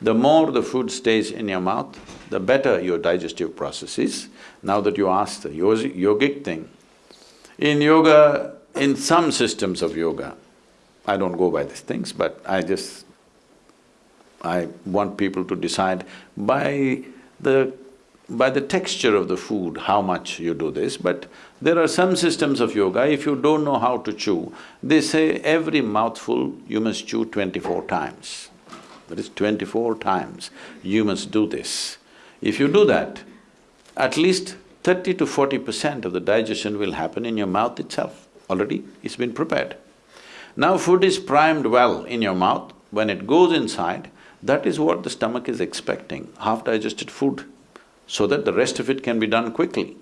The more the food stays in your mouth, the better your digestive process is. Now that you asked the yogic thing, in yoga, in some systems of yoga, I don't go by these things, but I just… I want people to decide by the… by the texture of the food, how much you do this, but there are some systems of yoga, if you don't know how to chew, they say every mouthful you must chew twenty-four times. That is twenty-four times you must do this. If you do that, at least thirty to forty percent of the digestion will happen in your mouth itself, already it's been prepared. Now food is primed well in your mouth, when it goes inside, that is what the stomach is expecting, half-digested food, so that the rest of it can be done quickly.